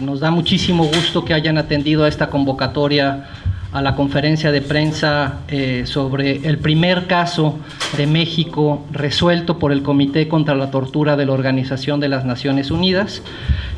Nos da muchísimo gusto que hayan atendido a esta convocatoria a la conferencia de prensa eh, sobre el primer caso de México resuelto por el Comité contra la Tortura de la Organización de las Naciones Unidas.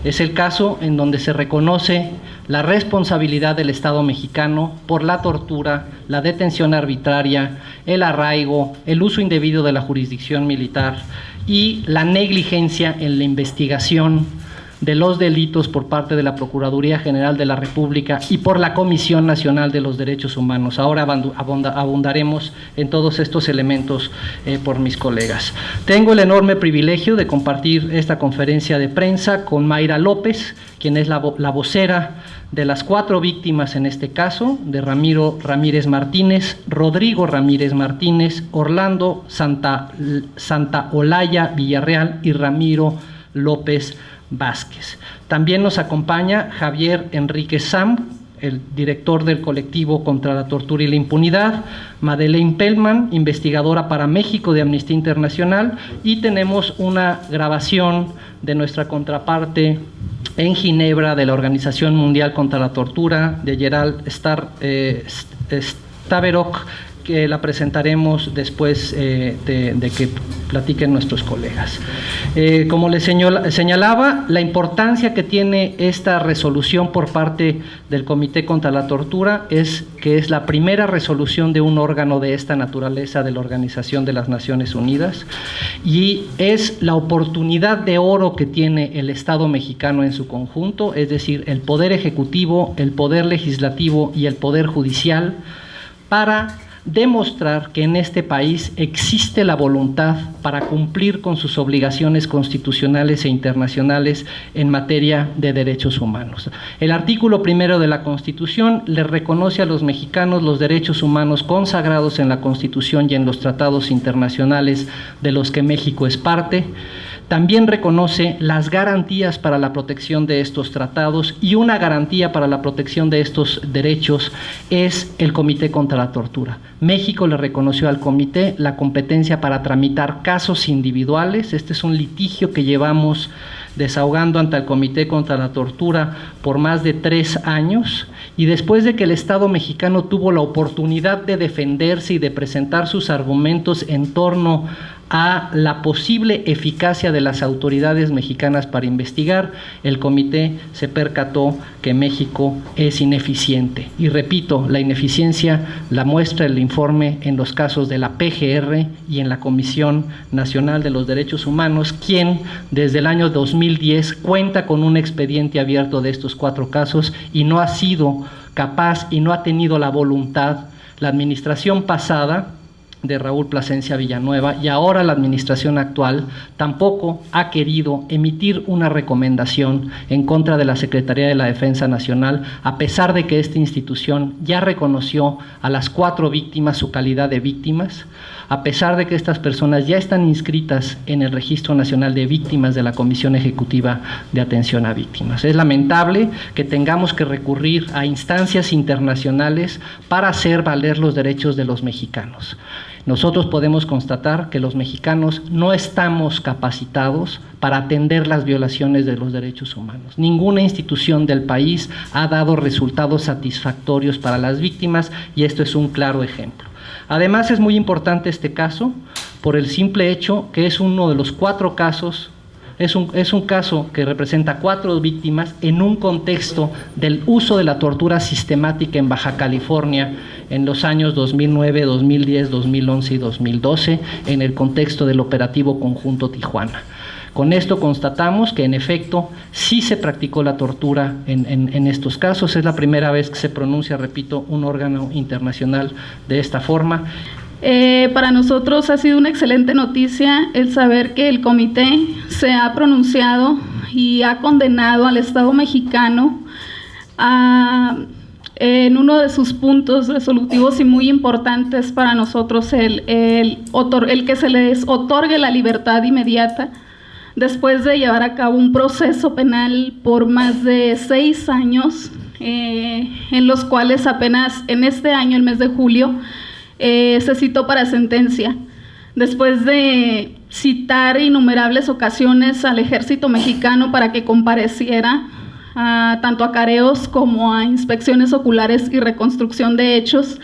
Es el caso en donde se reconoce la responsabilidad del Estado mexicano por la tortura, la detención arbitraria, el arraigo, el uso indebido de la jurisdicción militar y la negligencia en la investigación de los delitos por parte de la Procuraduría General de la República y por la Comisión Nacional de los Derechos Humanos. Ahora abundaremos en todos estos elementos eh, por mis colegas. Tengo el enorme privilegio de compartir esta conferencia de prensa con Mayra López, quien es la, la vocera de las cuatro víctimas en este caso, de Ramiro Ramírez Martínez, Rodrigo Ramírez Martínez, Orlando Santa, Santa Olaya Villarreal y Ramiro López Vázquez. También nos acompaña Javier Enrique Sam, el director del colectivo contra la tortura y la impunidad, Madeleine Pellman, investigadora para México de Amnistía Internacional, y tenemos una grabación de nuestra contraparte en Ginebra de la Organización Mundial contra la Tortura, de Gerald Star, eh, Staverok, que la presentaremos después eh, de, que platiquen nuestros colegas. Eh, como les señalaba, la importancia que tiene esta resolución por parte del Comité contra la Tortura es que es la primera resolución de un órgano de esta naturaleza de la Organización de las Naciones Unidas y es la oportunidad de oro que tiene el Estado mexicano en su conjunto, es decir, el Poder Ejecutivo, el Poder Legislativo y el Poder Judicial, para demostrar que en este país existe la voluntad para cumplir con sus obligaciones constitucionales e internacionales en materia de derechos humanos. El artículo primero de la Constitución le reconoce a los mexicanos los derechos humanos consagrados en la Constitución y en los tratados internacionales de los que México es parte. También reconoce las garantías para la protección de estos tratados y una garantía para la protección de estos derechos es el Comité contra la Tortura. México le reconoció al comité la competencia para tramitar casos individuales. Este es un litigio que llevamos desahogando ante el Comité contra la Tortura por más de tres años y después de que el Estado mexicano tuvo la oportunidad de defenderse y de presentar sus argumentos en torno a la posible eficacia de las autoridades mexicanas para investigar, el comité se percató que México es ineficiente. Y repito, la ineficiencia la muestra el informe en los casos de la PGR y en la Comisión Nacional de los Derechos Humanos, quien desde el año 2010 cuenta con un expediente abierto de estos cuatro casos y no ha sido capaz y no ha tenido la voluntad, la administración pasada, de Raúl Plasencia Villanueva y ahora la administración actual tampoco ha querido emitir una recomendación en contra de la Secretaría de la Defensa Nacional, a pesar de que esta institución ya reconoció a las cuatro víctimas su calidad de víctimas, a pesar de que estas personas ya están inscritas en el Registro Nacional de Víctimas de la Comisión Ejecutiva de Atención a Víctimas. Es lamentable que tengamos que recurrir a instancias internacionales para hacer valer los derechos de los mexicanos. Nosotros podemos constatar que los mexicanos no estamos capacitados para atender las violaciones de los derechos humanos. Ninguna institución del país ha dado resultados satisfactorios para las víctimas y esto es un claro ejemplo. Además es muy importante este caso por el simple hecho que es uno de los cuatro casos es un, es un, caso que representa cuatro víctimas en un contexto del uso de la tortura sistemática en Baja California en los años 2009, 2010, 2011 y 2012 en el contexto del operativo conjunto Tijuana. Con esto constatamos que en efecto sí se practicó la tortura en, estos casos. Es la primera vez que se pronuncia, repito, un órgano internacional de esta forma. Eh, para nosotros ha sido una excelente noticia el saber que el comité se ha pronunciado y ha condenado al Estado mexicano en uno de sus puntos resolutivos y muy importantes para nosotros el, el, el que se les otorgue la libertad inmediata después de llevar a cabo un proceso penal por más de seis años, eh, en los cuales apenas en este año, el mes de julio, eh, se citó para sentencia. Después de citar innumerables ocasiones al ejército mexicano para que compareciera tanto a careos como a inspecciones oculares y reconstrucción de hechos,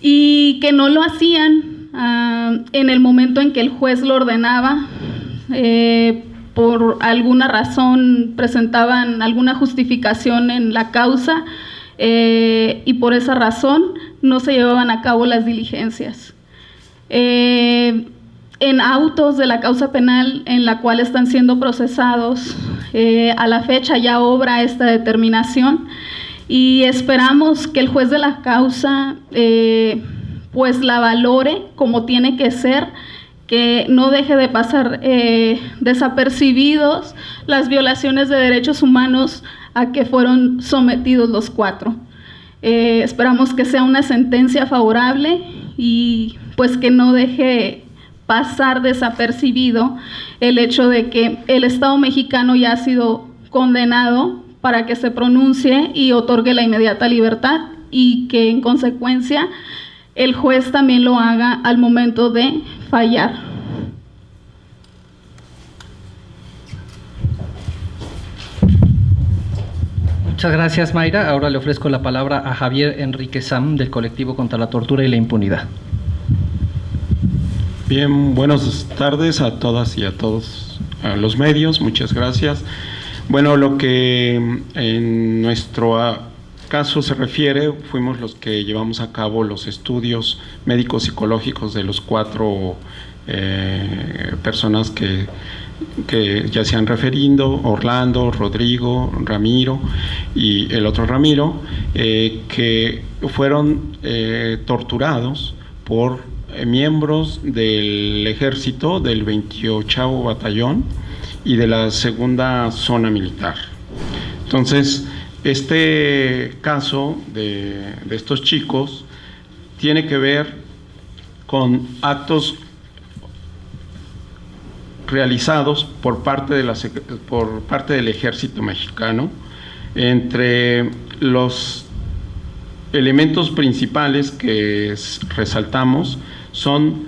y que no lo hacían ah, en el momento en que el juez lo ordenaba. Eh, por alguna razón presentaban alguna justificación en la causa eh, y por esa razón no se llevaban a cabo las diligencias. Eh, en autos de la causa penal en la cual están siendo procesados, a la fecha ya obra esta determinación y esperamos que el juez de la causa pues la valore como tiene que ser que no deje de pasar eh, desapercibidos las violaciones de derechos humanos a que fueron sometidos los cuatro. Eh, esperamos que sea una sentencia favorable y pues que no deje pasar desapercibido el hecho de que el Estado mexicano ya ha sido condenado para que se pronuncie y otorgue la inmediata libertad y que en consecuencia el juez también lo haga al momento de fallar. Muchas gracias, Mayra. Ahora le ofrezco la palabra a Javier Enrique Sam, del colectivo contra la tortura y la impunidad. Bien, buenas tardes a todas y a todos a los medios. Muchas gracias. Bueno, lo que en nuestro caso se refiere, fuimos los que llevamos a cabo los estudios médicos psicológicos de los cuatro eh, personas que, ya se han referido, Orlando, Rodrigo, Ramiro y el otro Ramiro, eh, que fueron eh, torturados por miembros del ejército del 28 Batallón y de la segunda zona militar. Entonces, este caso de, estos chicos tiene que ver con actos realizados por parte, de la, por parte del ejército mexicano. Entre los elementos principales que resaltamos son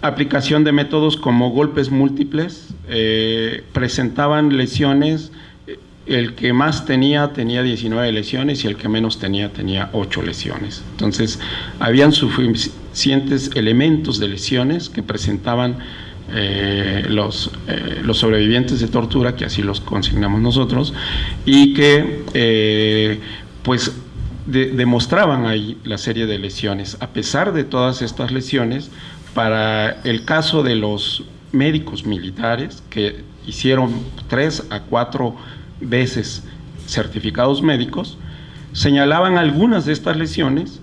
aplicación de métodos como golpes múltiples, eh, presentaban lesiones el que más tenía tenía 19 lesiones y el que menos tenía tenía 8 lesiones. Entonces, habían suficientes elementos de lesiones que presentaban eh, los, eh, los sobrevivientes de tortura, que así los consignamos nosotros, y que eh, pues demostraban ahí la serie de lesiones. A pesar de todas estas lesiones, para el caso de los médicos militares, que hicieron 3 a 4 veces certificados médicos, señalaban algunas de estas lesiones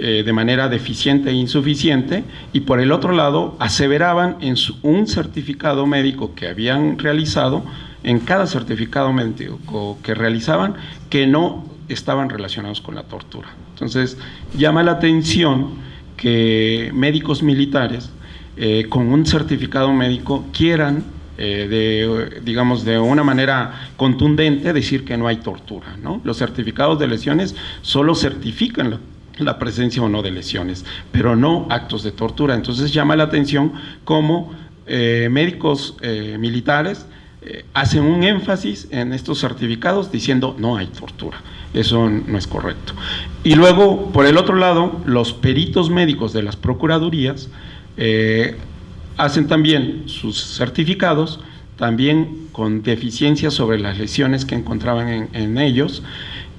eh, de manera deficiente e insuficiente y por el otro lado aseveraban en un certificado médico que habían realizado, en cada certificado médico que realizaban, que no estaban relacionados con la tortura. Entonces llama la atención que médicos militares eh, con un certificado médico quieran eh, de, digamos, de una manera contundente decir que no hay tortura. ¿no? Los certificados de lesiones solo certifican la, presencia o no de lesiones, pero no actos de tortura. Entonces llama la atención cómo eh, médicos eh, militares hacen un énfasis en estos certificados diciendo no hay tortura. Eso no es correcto. Y luego, por el otro lado, los peritos médicos de las procuradurías hacen también sus certificados, también con deficiencias sobre las lesiones que encontraban en, ellos,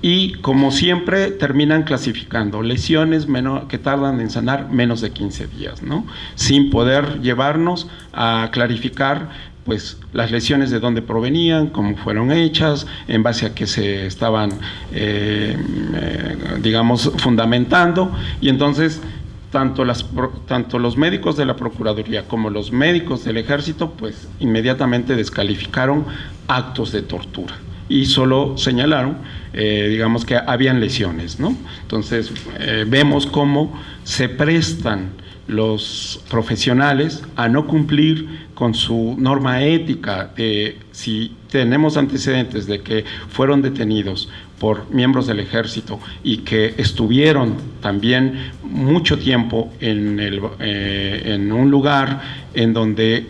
y como siempre terminan clasificando lesiones que tardan en sanar menos de 15 días, ¿no? sin poder llevarnos a clarificar pues las lesiones de dónde provenían, cómo fueron hechas, en base a qué se estaban, eh, eh, digamos, fundamentando, y entonces tanto, los médicos de la Procuraduría como los médicos del Ejército, pues inmediatamente descalificaron actos de tortura y solo señalaron, eh, digamos que habían lesiones, ¿no? Entonces eh, vemos cómo se prestan los profesionales a no cumplir con su norma ética de si tenemos antecedentes de que fueron detenidos por miembros del ejército y que estuvieron también mucho tiempo en, el, eh, en un lugar en donde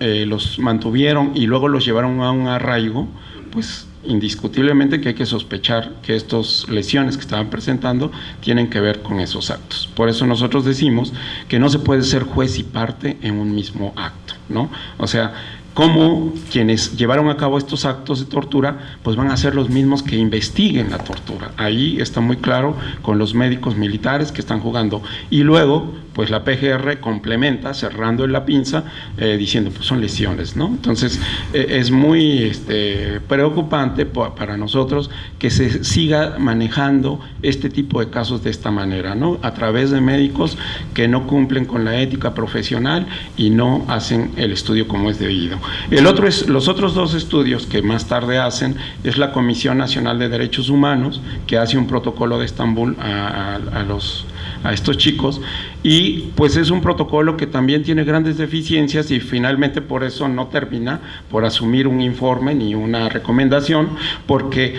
eh, los mantuvieron y luego los llevaron a un arraigo, pues indiscutiblemente que hay que sospechar que estas lesiones que estaban presentando tienen que ver con esos actos. Por eso nosotros decimos que no se puede ser juez y parte en un mismo acto, ¿no? O sea, cómo quienes llevaron a cabo estos actos de tortura, pues van a ser los mismos que investiguen la tortura. Ahí está muy claro con los médicos militares que están jugando. Y luego, pues la PGR complementa cerrando en la pinza eh, diciendo pues son lesiones, ¿no? Entonces eh, es muy este, preocupante para nosotros que se siga manejando este tipo de casos de esta manera, ¿no? A través de médicos que no cumplen con la ética profesional y no hacen el estudio como es debido. El otro es, los otros dos estudios que más tarde hacen es la Comisión Nacional de Derechos Humanos, que hace un protocolo de Estambul a, los, a estos chicos, y pues es un protocolo que también tiene grandes deficiencias y finalmente por eso no termina por asumir un informe ni una recomendación, porque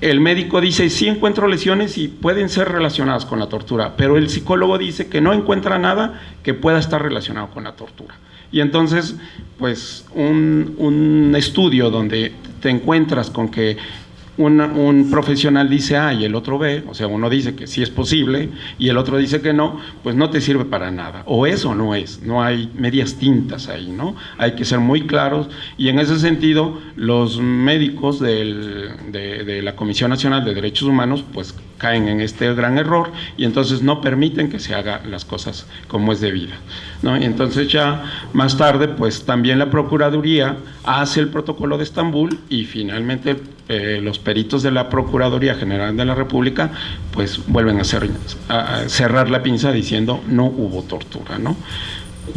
el médico dice, sí encuentro lesiones y pueden ser relacionadas con la tortura, pero el psicólogo dice que no encuentra nada que pueda estar relacionado con la tortura. Y entonces, pues un, estudio donde te encuentras con que un profesional dice A y el otro B, o sea, uno dice que sí es posible y el otro dice que no, pues no te sirve para nada. O eso no es, no hay medias tintas ahí, ¿no? Hay que ser muy claros y en ese sentido los médicos de, de la Comisión Nacional de Derechos Humanos pues caen en este gran error y entonces no permiten que se haga las cosas como es debida. ¿no? Y entonces ya más tarde, pues también la Procuraduría hace el protocolo de Estambul y finalmente eh, los peritos de la Procuraduría General de la República pues vuelven a, a cerrar la pinza diciendo no hubo tortura. ¿no?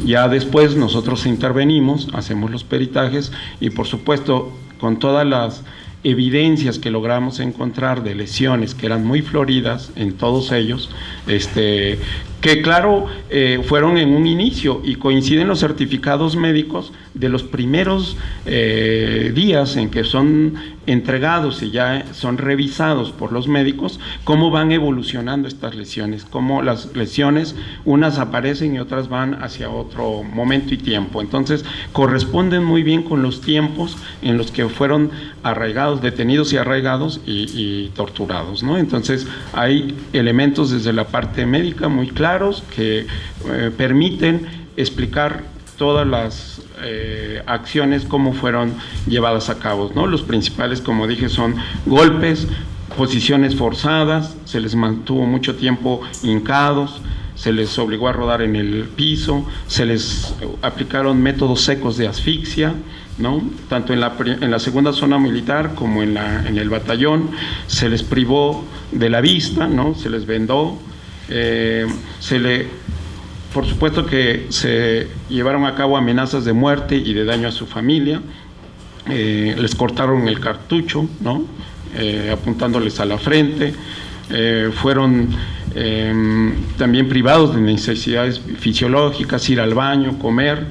Ya después nosotros intervenimos, hacemos los peritajes y por supuesto con todas las evidencias que logramos encontrar de lesiones que eran muy floridas en todos ellos, este, que claro, eh, fueron en un inicio y coinciden los certificados médicos de los primeros eh, días en que son entregados y ya son revisados por los médicos, cómo van evolucionando estas lesiones, cómo las lesiones, unas aparecen y otras van hacia otro momento y tiempo. Entonces, corresponden muy bien con los tiempos en los que fueron arraigados, detenidos y arraigados y, torturados. ¿no? Entonces, hay elementos desde la parte médica muy claros que eh, permiten explicar todas las eh, acciones, cómo fueron llevadas a cabo. ¿no? Los principales, como dije, son golpes, posiciones forzadas, se les mantuvo mucho tiempo hincados, se les obligó a rodar en el piso, se les aplicaron métodos secos de asfixia, ¿no? tanto en la, en la segunda zona militar como en, la, en el batallón, se les privó de la vista, ¿no? se les vendó, eh, se le por supuesto que se llevaron a cabo amenazas de muerte y de daño a su familia, eh, les cortaron el cartucho, ¿no? Eh, apuntándoles a la frente, fueron también privados de necesidades fisiológicas, ir al baño, comer,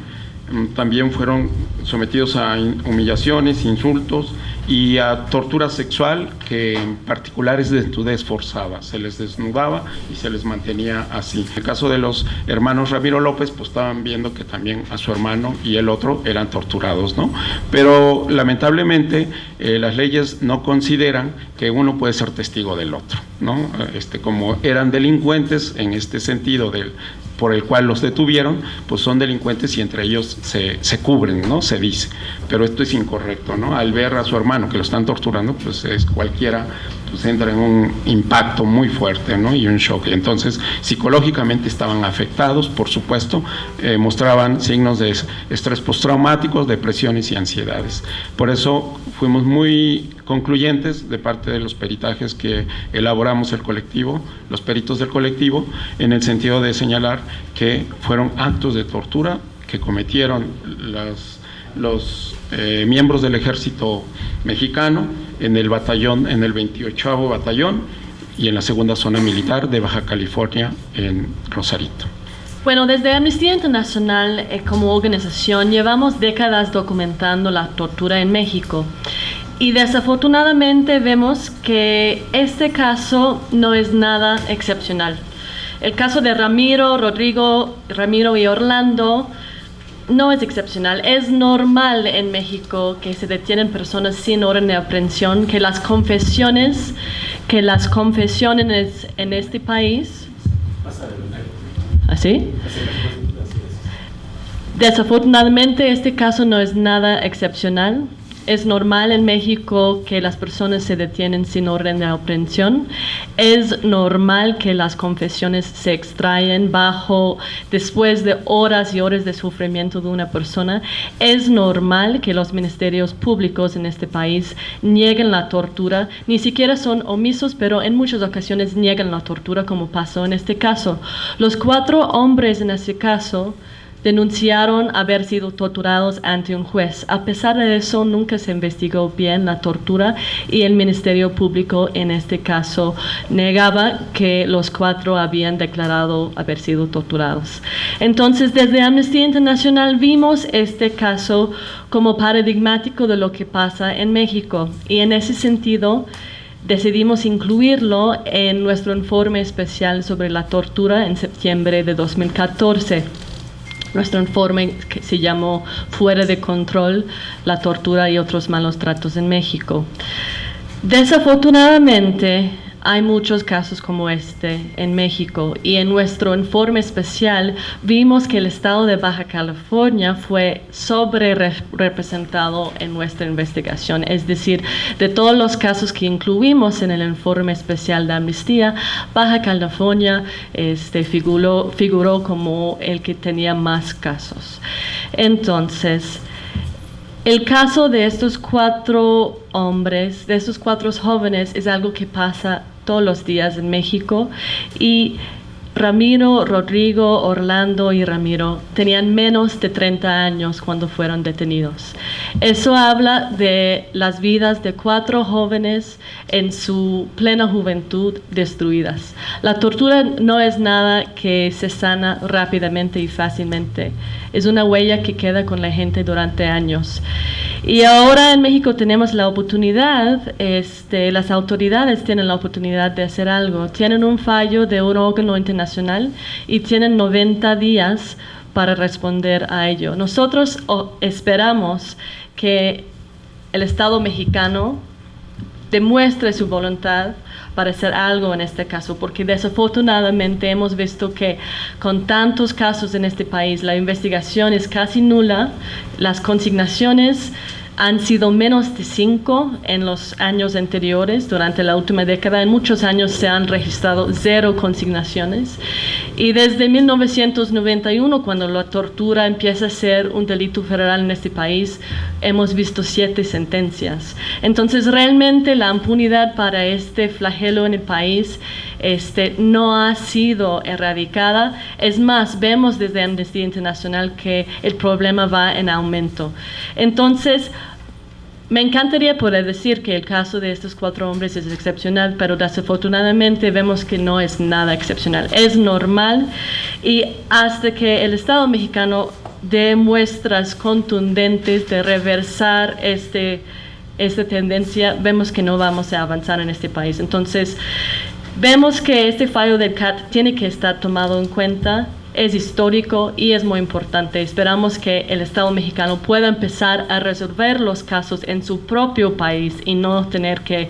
mm, también fueron sometidos a humillaciones, insultos y a tortura sexual, que en particular es desnudez forzada. Se les desnudaba y se les mantenía así. En el caso de los hermanos Ramiro López, pues estaban viendo que también a su hermano y el otro eran torturados, ¿no? Pero lamentablemente eh, las leyes no consideran que uno puede ser testigo del otro, ¿no? Este, como eran delincuentes en este sentido del por el cual los detuvieron, pues son delincuentes y entre ellos se, se, cubren, ¿no? Se dice. Pero esto es incorrecto, ¿no? Al ver a su hermano que lo están torturando, pues es cualquiera pues entra en un impacto muy fuerte ¿no? y un shock. Entonces, psicológicamente estaban afectados, por supuesto, eh, mostraban signos de estrés postraumáticos, depresiones y ansiedades. Por eso fuimos muy concluyentes de parte de los peritajes que elaboramos el colectivo, los peritos del colectivo, en el sentido de señalar que fueron actos de tortura que cometieron las, los eh, miembros del ejército mexicano en el batallón, en el 28 batallón y en la segunda zona militar de Baja California en Rosarito. Bueno, desde Amnistía Internacional eh, como organización llevamos décadas documentando la tortura en México y desafortunadamente vemos que este caso no es nada excepcional. El caso de Ramiro, Rodrigo, Ramiro y Orlando no es excepcional, es normal en México que se detienen personas sin orden de aprehensión, que las confesiones, que las confesiones en este país, ¿así? Desafortunadamente este caso no es nada excepcional. Es normal en México que las personas se detienen sin orden de aprehensión. Es normal que las confesiones se extraen bajo después de horas y horas de sufrimiento de una persona. Es normal que los ministerios públicos en este país nieguen la tortura. Ni siquiera son omisos, pero en muchas ocasiones niegan la tortura como pasó en este caso. Los cuatro hombres en este caso denunciaron haber sido torturados ante un juez. A pesar de eso, nunca se investigó bien la tortura y el Ministerio Público en este caso negaba que los cuatro habían declarado haber sido torturados. Entonces, desde Amnistía Internacional vimos este caso como paradigmático de lo que pasa en México y en ese sentido, decidimos incluirlo en nuestro informe especial sobre la tortura en septiembre de 2014. Nuestro informe que se llamó Fuera de control, la tortura y otros malos tratos en México. Desafortunadamente, hay muchos casos como este en México y en nuestro informe especial vimos que el estado de Baja California fue sobre representado en nuestra investigación. Es decir, de todos los casos que incluimos en el informe especial de amnistía, Baja California este, figuró, figuró como el que tenía más casos. Entonces, el caso de estos cuatro hombres, de estos cuatro jóvenes, es algo que pasa todos los días en México y Ramiro, Rodrigo, Orlando y Ramiro tenían menos de 30 años cuando fueron detenidos. Eso habla de las vidas de cuatro jóvenes en su plena juventud destruidas. La tortura no es nada que se sana rápidamente y fácilmente. Es una huella que queda con la gente durante años. Y ahora en México tenemos la oportunidad, este, las autoridades tienen la oportunidad de hacer algo. Tienen un fallo de un órgano internacional y tienen 90 días para responder a ello. Nosotros esperamos que el Estado mexicano demuestre su voluntad para hacer algo en este caso, porque desafortunadamente hemos visto que con tantos casos en este país la investigación es casi nula, las consignaciones han sido menos de cinco en los años anteriores. Durante la última década, en muchos años se han registrado cero consignaciones. Y desde 1991, cuando la tortura empieza a ser un delito federal en este país, hemos visto siete sentencias. Entonces, realmente la impunidad para este flagelo en el país este, no ha sido erradicada. Es más, vemos desde Amnistía Internacional que el problema va en aumento. Entonces, me encantaría poder decir que el caso de estos cuatro hombres es excepcional, pero desafortunadamente vemos que no es nada excepcional. Es normal y hasta que el Estado mexicano dé muestras contundentes de reversar este, esta tendencia, vemos que no vamos a avanzar en este país. Entonces, vemos que este fallo del CAT tiene que estar tomado en cuenta es histórico y es muy importante. Esperamos que el Estado mexicano pueda empezar a resolver los casos en su propio país y no tener que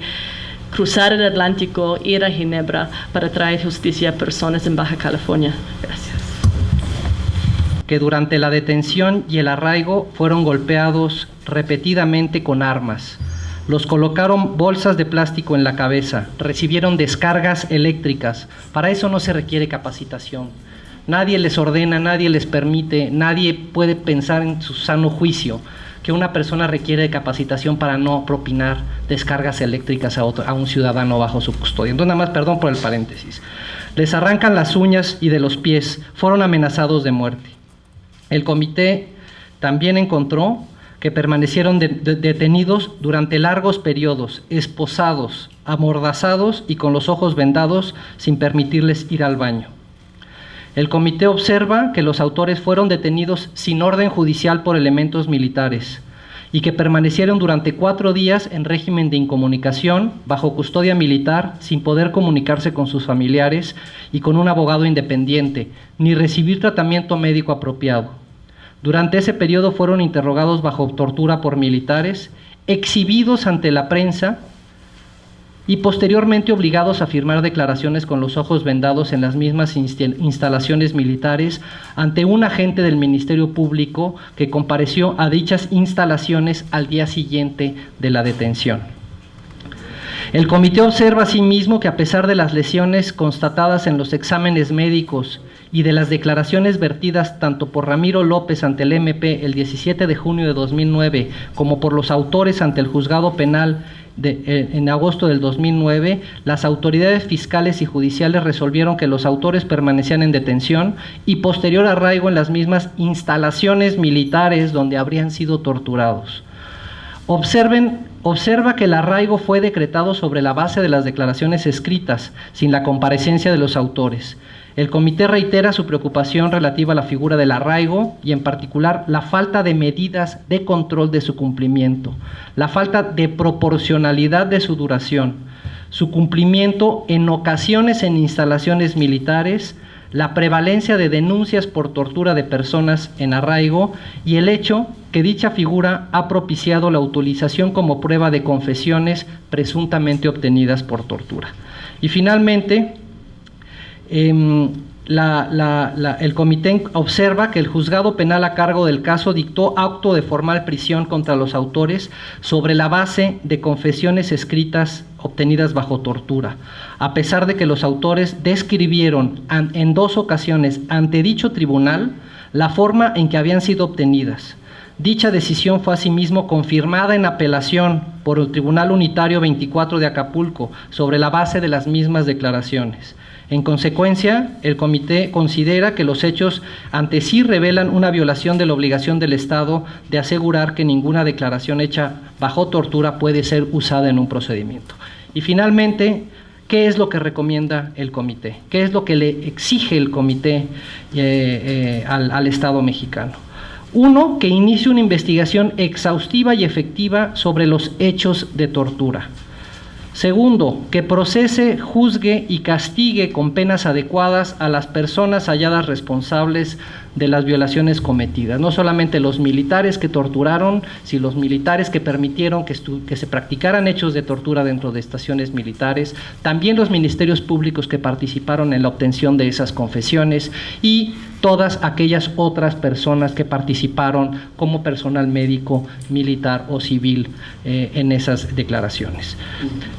cruzar el Atlántico, ir a Ginebra para traer justicia a personas en Baja California. Gracias. Que durante la detención y el arraigo fueron golpeados repetidamente con armas. Los colocaron bolsas de plástico en la cabeza, recibieron descargas eléctricas. Para eso no se requiere capacitación Nadie les ordena, nadie les permite, nadie puede pensar en su sano juicio que una persona requiere de capacitación para no propinar descargas eléctricas a, a un ciudadano bajo su custodia. Entonces, nada más, perdón por el paréntesis. Les arrancan las uñas y de los pies, fueron amenazados de muerte. El comité también encontró que permanecieron detenidos durante largos periodos, esposados, amordazados y con los ojos vendados sin permitirles ir al baño. El comité observa que los autores fueron detenidos sin orden judicial por elementos militares y que permanecieron durante cuatro días en régimen de incomunicación, bajo custodia militar, sin poder comunicarse con sus familiares y con un abogado independiente, ni recibir tratamiento médico apropiado. Durante ese periodo fueron interrogados bajo tortura por militares, exhibidos ante la prensa y posteriormente obligados a firmar declaraciones con los ojos vendados en las mismas instalaciones militares ante un agente del Ministerio Público que compareció a dichas instalaciones al día siguiente de la detención. El comité observa asimismo que a pesar de las lesiones constatadas en los exámenes médicos y de las declaraciones vertidas tanto por Ramiro López ante el MP el 17 de junio de 2009 como por los autores ante el juzgado penal eh, en agosto del 2009, las autoridades fiscales y judiciales resolvieron que los autores permanecían en detención y posterior arraigo en las mismas instalaciones militares donde habrían sido torturados. Observen, observa que el arraigo fue decretado sobre la base de las declaraciones escritas, sin la comparecencia de los autores. El comité reitera su preocupación relativa a la figura del arraigo y en particular la falta de medidas de control de su cumplimiento, la falta de proporcionalidad de su duración, su cumplimiento en ocasiones en instalaciones militares, la prevalencia de denuncias por tortura de personas en arraigo y el hecho que dicha figura ha propiciado la utilización como prueba de confesiones presuntamente obtenidas por tortura. Y finalmente, Em, el comité observa que el juzgado penal a cargo del caso dictó acto de formal prisión contra los autores sobre la base de confesiones escritas obtenidas bajo tortura, a pesar de que los autores describieron en dos ocasiones ante dicho tribunal la forma en que habían sido obtenidas. Dicha decisión fue asimismo confirmada en apelación por el Tribunal Unitario 24 de Acapulco sobre la base de las mismas declaraciones. En consecuencia, el comité considera que los hechos ante sí revelan una violación de la obligación del Estado de asegurar que ninguna declaración hecha bajo tortura puede ser usada en un procedimiento. Y finalmente, ¿qué es lo que recomienda el comité? ¿Qué es lo que le exige el comité eh, eh, al, al Estado mexicano? Uno, que inicie una investigación exhaustiva y efectiva sobre los hechos de tortura. Segundo, que procese, juzgue y castigue con penas adecuadas a las personas halladas responsables de las violaciones cometidas. No solamente los militares que torturaron, sino los militares que permitieron que, se practicaran hechos de tortura dentro de estaciones militares, también los ministerios públicos que participaron en la obtención de esas confesiones y todas aquellas otras personas que participaron como personal médico, militar o civil eh, en esas declaraciones.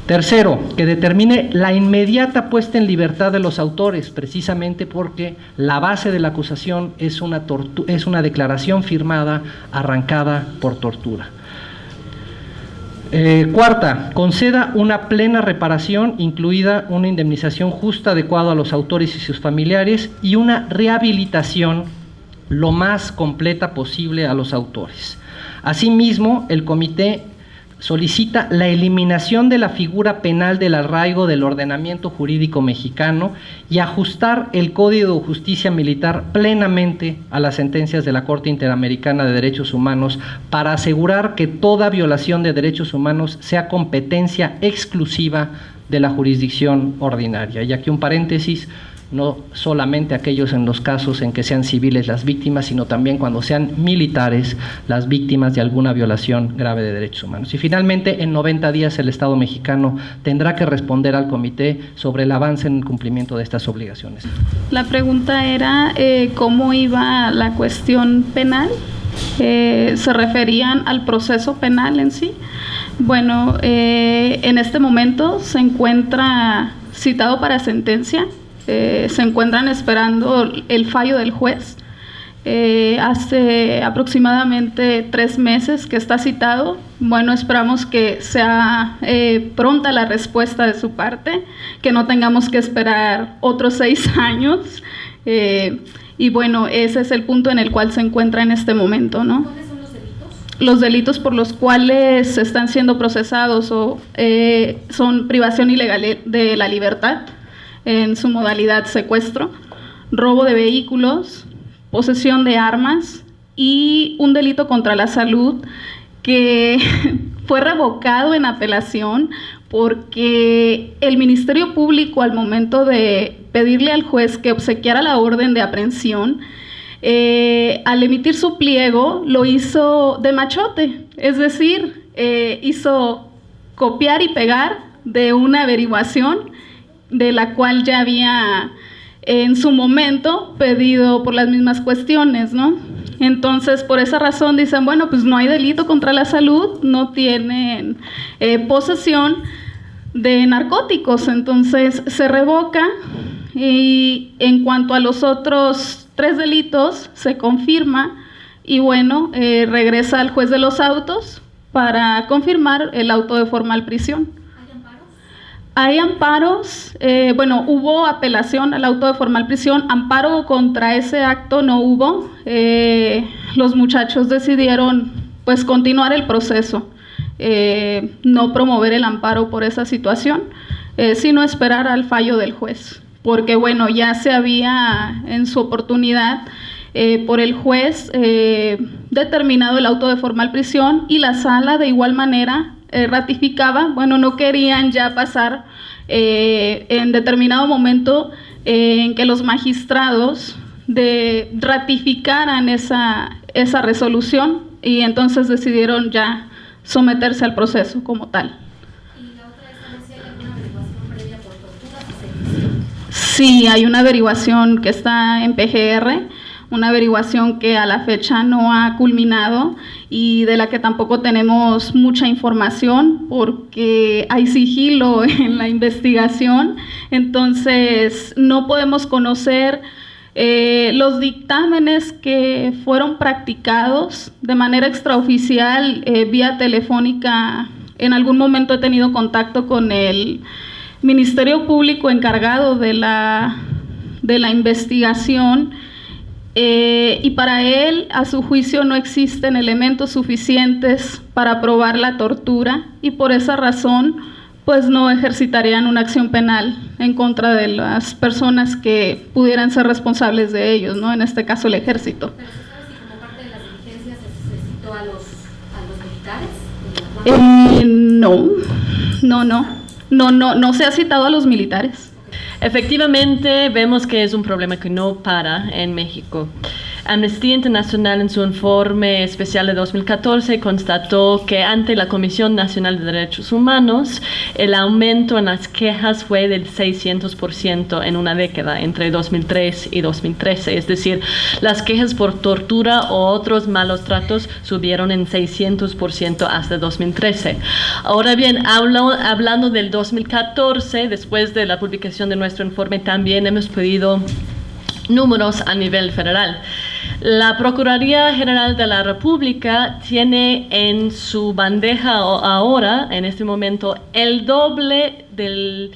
Tercero, que determine la inmediata puesta en libertad de los autores, precisamente porque la base de la acusación es una, es una declaración firmada arrancada por tortura. Eh, cuarta, conceda una plena reparación, incluida una indemnización justa adecuada a los autores y sus familiares y una rehabilitación lo más completa posible a los autores. Asimismo, el comité solicita la eliminación de la figura penal del arraigo del ordenamiento jurídico mexicano y ajustar el Código de Justicia Militar plenamente a las sentencias de la Corte Interamericana de Derechos Humanos para asegurar que toda violación de derechos humanos sea competencia exclusiva de la jurisdicción ordinaria. Y aquí un paréntesis, no solamente aquellos en los casos en que sean civiles las víctimas, sino también cuando sean militares las víctimas de alguna violación grave de derechos humanos. Y finalmente, en 90 días el Estado mexicano tendrá que responder al comité sobre el avance en el cumplimiento de estas obligaciones. La pregunta era eh, cómo iba la cuestión penal. Eh, ¿Se referían al proceso penal en sí? Bueno, eh, en este momento se encuentra citado para sentencia eh, se encuentran esperando el fallo del juez. Eh, hace aproximadamente tres meses que está citado. Bueno, esperamos que sea eh, pronta la respuesta de su parte, que no tengamos que esperar otros seis años. y bueno, ese es el punto en el cual se encuentra en este momento, ¿no? ¿Cuáles son los delitos? Los delitos por los cuales están siendo procesados o, son privación ilegal de la libertad, en su modalidad secuestro, robo de vehículos, posesión de armas y un delito contra la salud que fue revocado en apelación porque el Ministerio Público al momento de pedirle al juez que obsequiara la orden de aprehensión, eh, al emitir su pliego lo hizo de machote, es decir, eh, hizo copiar y pegar de una averiguación de la cual ya había en su momento pedido por las mismas cuestiones, ¿no? Entonces, por esa razón dicen, bueno, pues no hay delito contra la salud, no tienen eh, posesión de narcóticos, entonces se revoca y en cuanto a los otros tres delitos se confirma y bueno, eh, regresa al juez de los autos para confirmar el auto de formal prisión. Hay amparos, eh, bueno, hubo apelación al auto de formal prisión, amparo contra ese acto no hubo. Eh, los muchachos decidieron pues continuar el proceso, eh, no promover el amparo por esa situación, sino esperar al fallo del juez, porque bueno, ya se había en su oportunidad por el juez determinado el auto de formal prisión y la sala de igual manera eh, ratificaba, bueno, no querían ya pasar eh, en determinado momento eh, en que los magistrados de, ratificaran esa, esa resolución y entonces decidieron ya someterse al proceso como tal. Sí, hay una averiguación que está en PGR una averiguación que a la fecha no ha culminado y de la que tampoco tenemos mucha información porque hay sigilo en la investigación, entonces no podemos conocer eh, los dictámenes que fueron practicados de manera extraoficial eh, vía telefónica. En algún momento he tenido contacto con el Ministerio Público encargado de la, de la investigación eh, y para él, a su juicio, no existen elementos suficientes para probar la tortura y por esa razón, pues no ejercitarían una acción penal en contra de las personas que pudieran ser responsables de ellos, ¿no? En este caso, el ejército. ¿Pero si como parte de las diligencias se citó a los, a los militares? Eh, no, no, no, no, no, no se ha citado a los militares. Efectivamente, vemos que es un problema que no para en México. Amnistía Internacional en su informe especial de 2014 constató que ante la Comisión Nacional de Derechos Humanos el aumento en las quejas fue del 600% en una década, entre 2003 y 2013. Es decir, las quejas por tortura o otros malos tratos subieron en 600% hasta 2013. Ahora bien, hablando del 2014, después de la publicación de nuestro informe, también hemos pedido números a nivel federal. La Procuraduría General de la República tiene en su bandeja ahora, en este momento, el doble del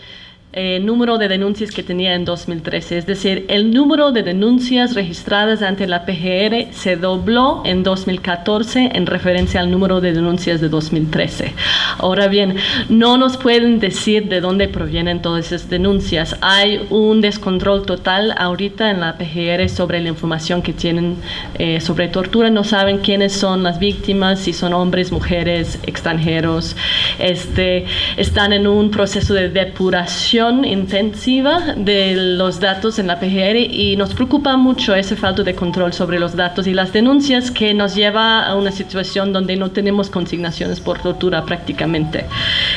eh, número de denuncias que tenía en 2013. Es decir, el número de denuncias registradas ante la PGR se dobló en 2014 en referencia al número de denuncias de 2013. Ahora bien, no nos pueden decir de dónde provienen todas esas denuncias. Hay un descontrol total ahorita en la PGR sobre la información que tienen eh, sobre tortura. No saben quiénes son las víctimas, si son hombres, mujeres, extranjeros. Este, están en un proceso de depuración intensiva de los datos en la PGR y nos preocupa mucho ese falta de control sobre los datos y las denuncias que nos lleva a una situación donde no tenemos consignaciones por tortura prácticamente.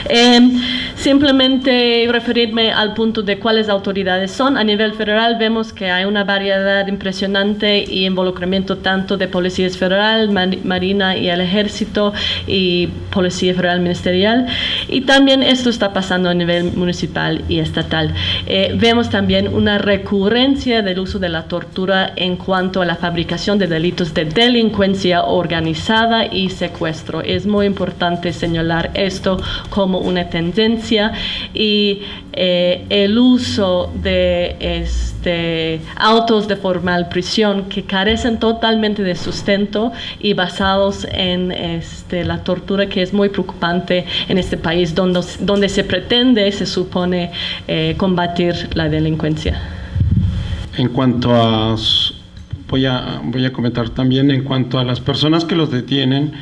Em, simplemente referirme al punto de cuáles autoridades son. A nivel federal vemos que hay una variedad impresionante y involucramiento tanto de policías federal, marina y el ejército y policía federal ministerial. Y también esto está pasando a nivel municipal estatal. Eh, vemos también una recurrencia del uso de la tortura en cuanto a la fabricación de delitos de delincuencia organizada y secuestro. Es muy importante señalar esto como una tendencia y eh, el uso de este, autos de formal prisión que carecen totalmente de sustento y basados en este, la tortura que es muy preocupante en este país donde, donde se pretende, se supone, eh, combatir la delincuencia. En cuanto a, voy a, voy a comentar también en cuanto a las personas que los detienen,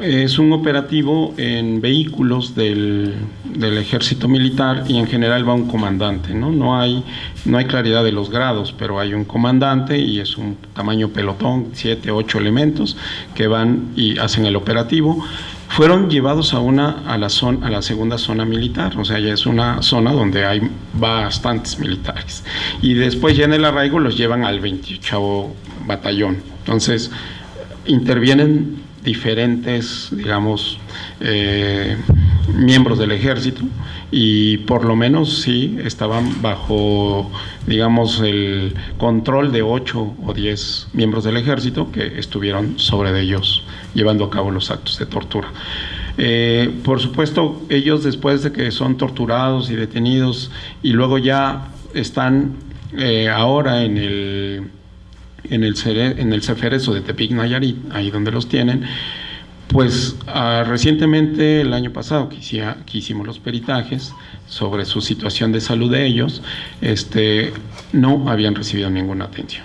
es un operativo en vehículos del, ejército militar y en general va un comandante, ¿no? No hay, no hay claridad de los grados, pero hay un comandante y es un tamaño pelotón, siete, ocho elementos que van y hacen el operativo. Fueron llevados a una a la zona, a la segunda zona militar, o sea, ya es una zona donde hay bastantes militares. Y después ya en el arraigo los llevan al 28 batallón. Entonces, intervienen diferentes, digamos, eh, miembros del ejército y por lo menos sí estaban bajo, digamos, el control de ocho o diez miembros del ejército que estuvieron sobre ellos llevando a cabo los actos de tortura. Eh, por supuesto, ellos después de que son torturados y detenidos y luego ya están eh, ahora en el en el, en el Ceferezo de Tepic Nayarit, ahí donde los tienen, pues ah, recientemente, el año pasado, que, hicimos los peritajes sobre su situación de salud de ellos, este, no habían recibido ninguna atención.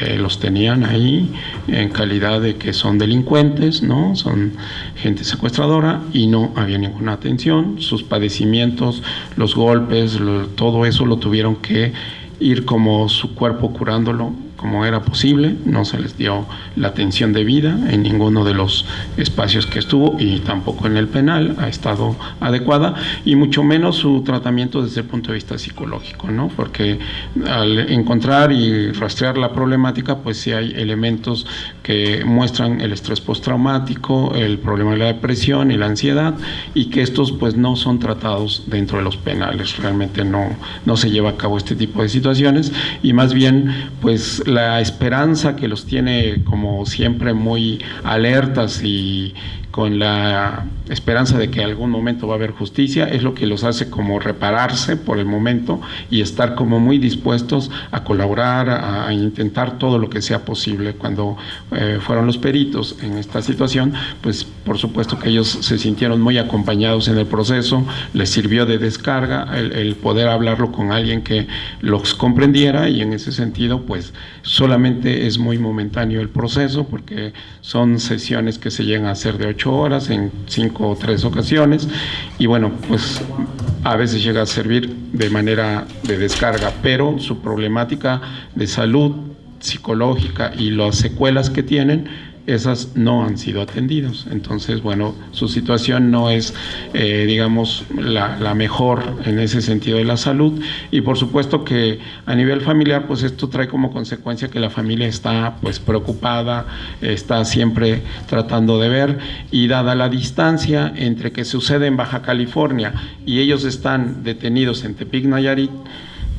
Eh, los tenían ahí en calidad de que son delincuentes, ¿no? Son gente secuestradora y no había ninguna atención. Sus padecimientos, los golpes, todo eso lo tuvieron que ir como su cuerpo curándolo como era posible, no se les dio la atención debida en ninguno de los espacios que estuvo y tampoco en el penal ha estado adecuada y mucho menos su tratamiento desde el punto de vista psicológico, ¿no? Porque al encontrar y rastrear la problemática, pues sí hay elementos que muestran el estrés postraumático, el problema de la depresión y la ansiedad y que estos pues no son tratados dentro de los penales, realmente no, no se lleva a cabo este tipo de situaciones y más bien pues la esperanza que los tiene como siempre muy alertas y con la esperanza de que algún momento va a haber justicia, es lo que los hace como repararse por el momento y estar como muy dispuestos a colaborar, a, intentar todo lo que sea posible. Cuando eh, fueron los peritos en esta situación, pues por supuesto que ellos se sintieron muy acompañados en el proceso, les sirvió de descarga el, el poder hablarlo con alguien que los comprendiera y en ese sentido pues solamente es muy momentáneo el proceso porque son sesiones que se llegan a hacer de ocho horas en cinco o tres ocasiones. Y bueno, pues a veces llega a servir de manera de descarga, pero su problemática de salud psicológica y las secuelas que tienen esas no han sido atendidas. Entonces, bueno, su situación no es, eh, digamos, la, mejor en ese sentido de la salud. Y por supuesto que a nivel familiar, pues esto trae como consecuencia que la familia está pues preocupada, está siempre tratando de ver y dada la distancia entre que sucede en Baja California y ellos están detenidos en Tepic Nayarit,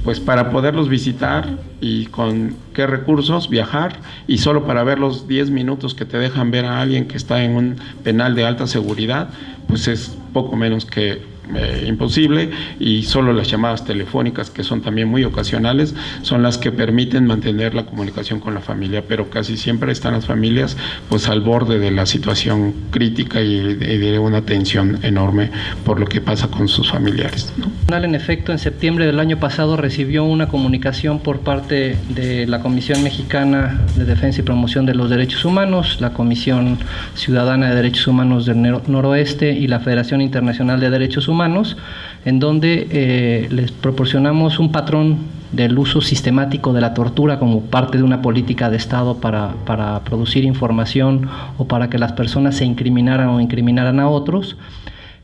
pues para poderlos visitar y con qué recursos viajar y solo para ver los 10 minutos que te dejan ver a alguien que está en un penal de alta seguridad, pues es poco menos que eh, imposible y solo las llamadas telefónicas que son también muy ocasionales son las que permiten mantener la comunicación con la familia pero casi siempre están las familias pues al borde de la situación crítica y de, una tensión enorme por lo que pasa con sus familiares en efecto en septiembre del año pasado recibió una comunicación por parte de la Comisión Mexicana de Defensa y Promoción de los Derechos Humanos la Comisión Ciudadana de Derechos Humanos del Noroeste y la Federación Internacional de Derechos Humanos humanos, en donde eh, les proporcionamos un patrón del uso sistemático de la tortura como parte de una política de Estado para, para producir información o para que las personas se incriminaran o incriminaran a otros.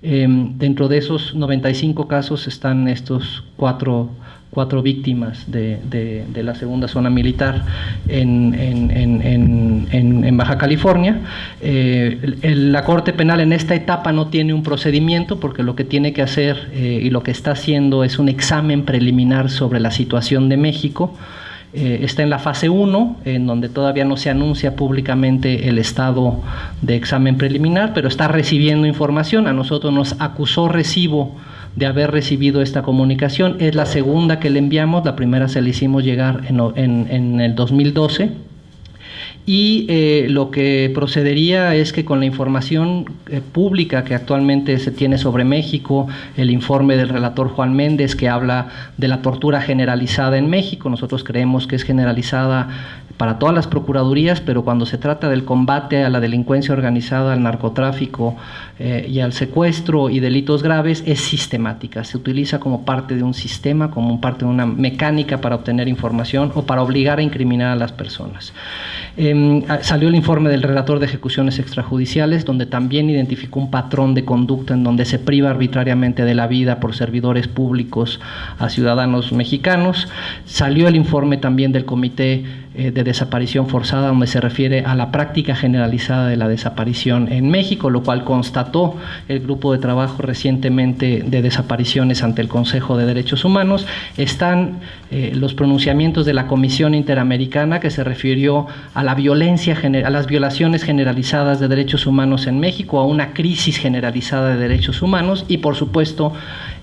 Em, dentro de esos 95 casos están estos cuatro cuatro víctimas de, de, la segunda zona militar en, en, en, en Baja California. Eh, la Corte Penal en esta etapa no tiene un procedimiento porque lo que tiene que hacer eh, y lo que está haciendo es un examen preliminar sobre la situación de México. Eh, está en la fase 1, en donde todavía no se anuncia públicamente el estado de examen preliminar, pero está recibiendo información. A nosotros nos acusó recibo de haber recibido esta comunicación. Es la segunda que le enviamos, la primera se la hicimos llegar en, en, en el 2012 y eh, lo que procedería es que con la información eh, pública que actualmente se tiene sobre México, el informe del relator Juan Méndez que habla de la tortura generalizada en México, nosotros creemos que es generalizada para todas las procuradurías, pero cuando se trata del combate a la delincuencia organizada, al narcotráfico eh, y al secuestro y delitos graves, es sistemática. Se utiliza como parte de un sistema, como parte de una mecánica para obtener información o para obligar a incriminar a las personas. Em, salió el informe del relator de ejecuciones extrajudiciales, donde también identificó un patrón de conducta en donde se priva arbitrariamente de la vida por servidores públicos a ciudadanos mexicanos. Salió el informe también del Comité de desaparición forzada, donde se refiere a la práctica generalizada de la desaparición en México, lo cual constató el grupo de trabajo recientemente de desapariciones ante el Consejo de Derechos Humanos. Están eh, los pronunciamientos de la Comisión Interamericana que se refirió a la violencia, a las violaciones generalizadas de derechos humanos en México, a una crisis generalizada de derechos humanos y, por supuesto,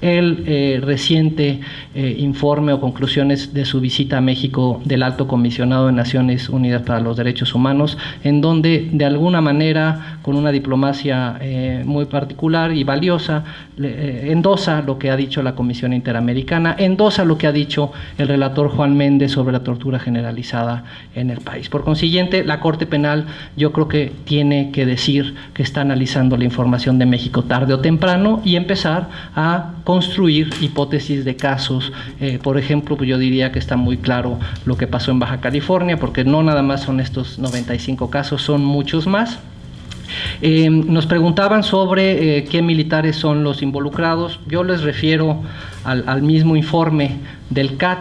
el eh, reciente informe o conclusiones de su visita a México del alto comisionado de Naciones Unidas para los Derechos Humanos, en donde de alguna manera, con una diplomacia eh, muy particular y valiosa, eh, endosa lo que ha dicho la Comisión Interamericana, endosa lo que ha dicho el relator Juan Méndez sobre la tortura generalizada en el país. Por consiguiente, la Corte Penal yo creo que tiene que decir que está analizando la información de México tarde o temprano y empezar a construir hipótesis de casos. Eh, por ejemplo, yo diría que está muy claro lo que pasó en Baja California, porque no nada más son estos 95 casos, son muchos más. Eh, nos preguntaban sobre eh, qué militares son los involucrados. Yo les refiero al, mismo informe del CAT.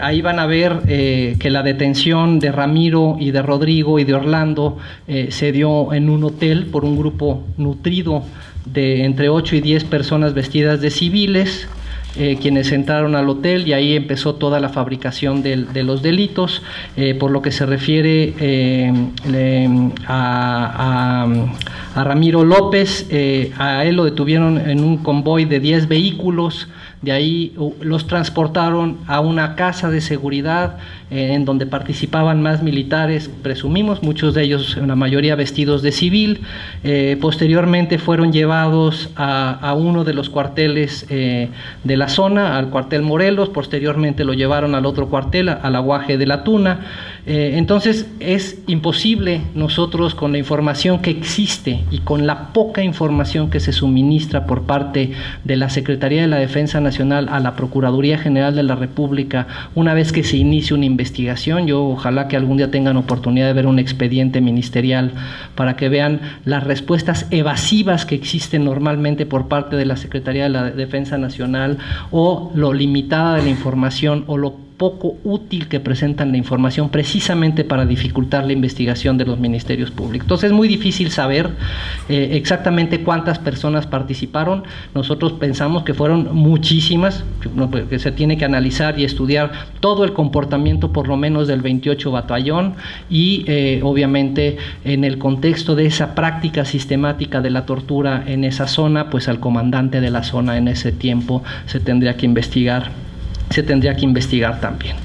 Ahí van a ver que la detención de Ramiro y de Rodrigo y de Orlando se dio en un hotel por un grupo nutrido de entre 8 y 10 personas vestidas de civiles. Eh, quienes entraron al hotel y ahí empezó toda la fabricación de los delitos. Eh, por lo que se refiere eh, a, a, Ramiro López, a él lo detuvieron en un convoy de 10 vehículos de ahí los transportaron a una casa de seguridad eh, en donde participaban más militares, presumimos, muchos de ellos, la mayoría vestidos de civil. Eh, posteriormente fueron llevados a, uno de los cuarteles eh, de la zona, al cuartel Morelos, posteriormente lo llevaron al otro cuartel, al aguaje de la Tuna. entonces es imposible nosotros con la información que existe y con la poca información que se suministra por parte de la Secretaría de la Defensa Nacional a la Procuraduría General de la República una vez que se inicie una investigación. Yo ojalá que algún día tengan oportunidad de ver un expediente ministerial para que vean las respuestas evasivas que existen normalmente por parte de la Secretaría de la Defensa Nacional o lo limitada de la información o lo poco útil que presentan la información precisamente para dificultar la investigación de los ministerios públicos. Entonces es muy difícil saber eh, exactamente cuántas personas participaron. Nosotros pensamos que fueron muchísimas, pues, que se tiene que analizar y estudiar todo el comportamiento por lo menos del 28 batallón y eh, obviamente en el contexto de esa práctica sistemática de la tortura en esa zona, pues al comandante de la zona en ese tiempo se tendría que investigar se tendría que investigar también.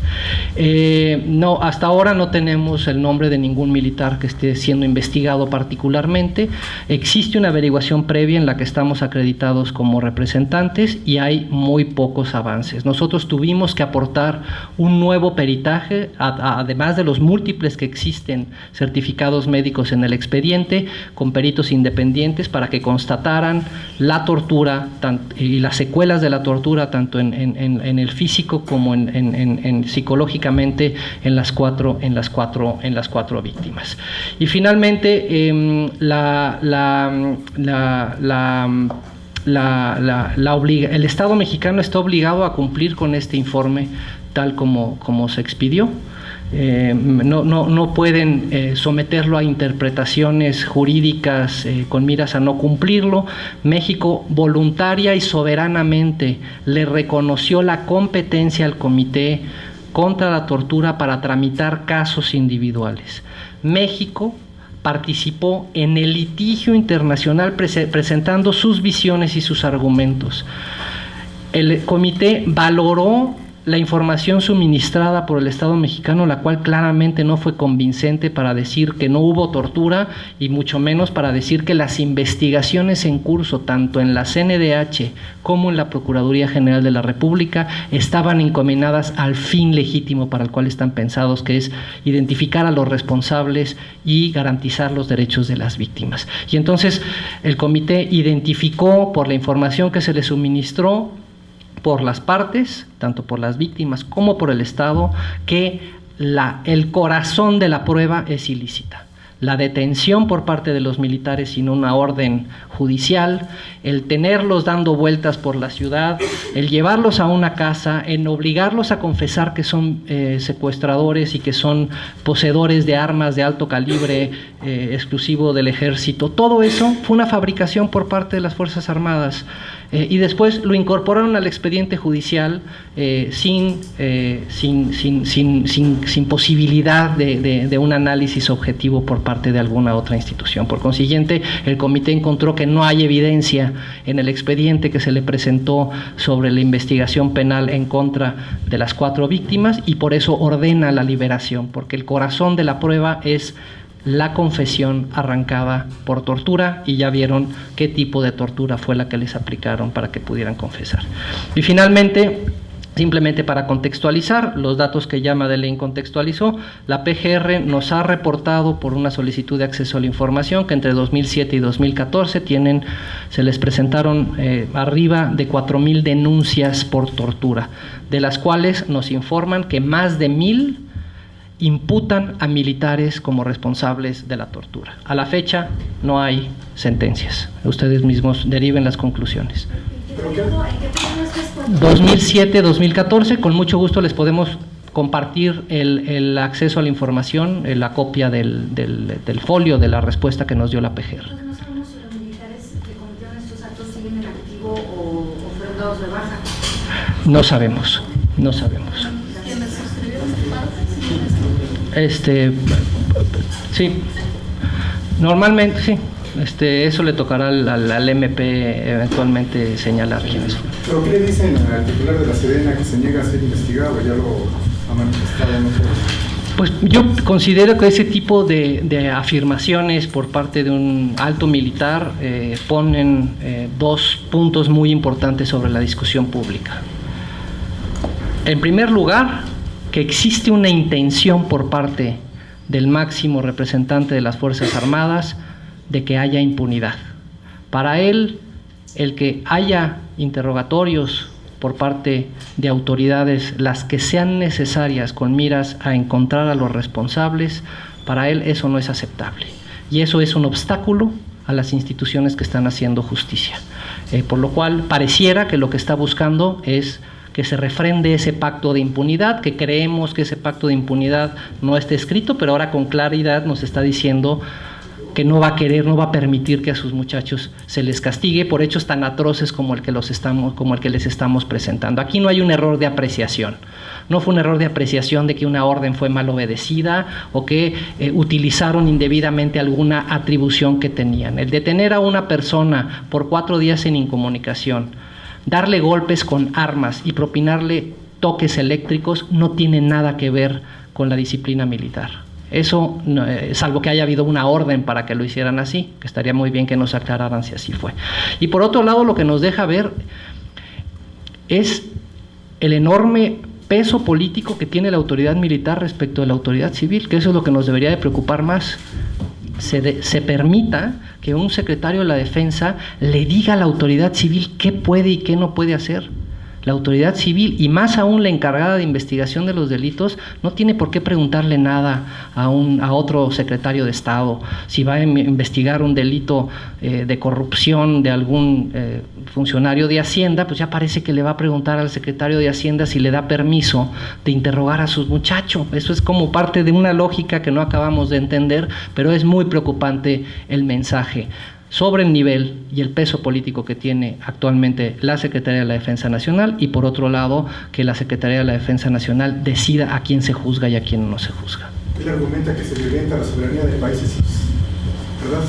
Eh, no, hasta ahora no tenemos el nombre de ningún militar que esté siendo investigado particularmente. Existe una averiguación previa en la que estamos acreditados como representantes y hay muy pocos avances. Nosotros tuvimos que aportar un nuevo peritaje, además de los múltiples que existen certificados médicos en el expediente, con peritos independientes para que constataran la tortura y las secuelas de la tortura tanto en, en el físico como en, psicológicamente en las cuatro, en las cuatro, en las cuatro víctimas. Y finalmente, em, la, el Estado mexicano está obligado a cumplir con este informe tal como, como se expidió. Eh, no, no, no, pueden eh, someterlo a interpretaciones jurídicas eh, con miras a no cumplirlo. México voluntaria y soberanamente le reconoció la competencia al Comité contra la Tortura para tramitar casos individuales. México participó en el litigio internacional presentando sus visiones y sus argumentos. El comité valoró la información suministrada por el Estado mexicano, la cual claramente no fue convincente para decir que no hubo tortura y mucho menos para decir que las investigaciones en curso, tanto en la CNDH como en la Procuraduría General de la República, estaban encaminadas al fin legítimo para el cual están pensados, que es identificar a los responsables y garantizar los derechos de las víctimas. Y entonces el comité identificó por la información que se le suministró por las partes, tanto por las víctimas como por el Estado, que el corazón de la prueba es ilícita la detención por parte de los militares sin una orden judicial, el tenerlos dando vueltas por la ciudad, el llevarlos a una casa, en obligarlos a confesar que son eh, secuestradores y que son poseedores de armas de alto calibre eh, exclusivo del ejército. Todo eso fue una fabricación por parte de las Fuerzas Armadas. Eh, y después lo incorporaron al expediente judicial sin, sin, sin, sin, posibilidad de, de un análisis objetivo por parte parte de alguna otra institución. Por consiguiente, el comité encontró que no hay evidencia en el expediente que se le presentó sobre la investigación penal en contra de las cuatro víctimas y por eso ordena la liberación, porque el corazón de la prueba es la confesión arrancada por tortura y ya vieron qué tipo de tortura fue la que les aplicaron para que pudieran confesar. Y finalmente, Simplemente para contextualizar, los datos que ya Madeleine contextualizó, la PGR nos ha reportado por una solicitud de acceso a la información que entre 2007 y 2014 tienen, se les presentaron eh, arriba de 4.000 denuncias por tortura, de las cuales nos informan que más de 1.000 imputan a militares como responsables de la tortura. A la fecha no hay sentencias. Ustedes mismos deriven las conclusiones. 2007-2014, con mucho gusto les podemos compartir el, acceso a la información, eh, la copia del, del, folio de la respuesta que nos dio la PGR. no sabemos si los militares que cometieron estos actos siguen en activo o, fueron dados de baja. No sabemos, no sabemos. Este, sí, normalmente sí. Este, eso le tocará al, MP eventualmente señalar quiénes son. ¿Pero qué le dicen al titular de la Sedena que se niega a ser investigado? Ya lo ha manifestado, Pues yo considero que ese tipo de, afirmaciones por parte de un alto militar eh, ponen eh, dos puntos muy importantes sobre la discusión pública. En primer lugar, que existe una intención por parte del máximo representante de las Fuerzas Armadas de que haya impunidad. Para él, el que haya interrogatorios por parte de autoridades, las que sean necesarias con miras a encontrar a los responsables, para él eso no es aceptable. Y eso es un obstáculo a las instituciones que están haciendo justicia. Eh, por lo cual pareciera que lo que está buscando es que se refrende ese pacto de impunidad, que creemos que ese pacto de impunidad no está escrito, pero ahora con claridad nos está diciendo que no va a querer, no va a permitir que a sus muchachos se les castigue por hechos tan atroces como el que los estamos, como el que les estamos presentando. Aquí no hay un error de apreciación. No fue un error de apreciación de que una orden fue mal obedecida o que eh, utilizaron indebidamente alguna atribución que tenían. El detener a una persona por cuatro días en incomunicación, darle golpes con armas y propinarle toques eléctricos no tiene nada que ver con la disciplina militar. Eso, eh, salvo que haya habido una orden para que lo hicieran así, que estaría muy bien que nos aclararan si así fue. Y por otro lado, lo que nos deja ver es el enorme peso político que tiene la autoridad militar respecto a la autoridad civil, que eso es lo que nos debería de preocupar más. Se, se, permita que un secretario de la defensa le diga a la autoridad civil qué puede y qué no puede hacer. La autoridad civil y más aún la encargada de investigación de los delitos no tiene por qué preguntarle nada a, un, a otro secretario de Estado. Si va a investigar un delito eh, de corrupción de algún eh, funcionario de Hacienda, pues ya parece que le va a preguntar al secretario de Hacienda si le da permiso de interrogar a sus muchachos. Eso es como parte de una lógica que no acabamos de entender, pero es muy preocupante el mensaje sobre el nivel y el peso político que tiene actualmente la Secretaría de la Defensa Nacional y por otro lado que la Secretaría de la Defensa Nacional decida a quién se juzga y a quién no se juzga. Él argumenta que se violenta la soberanía del país, ¿verdad?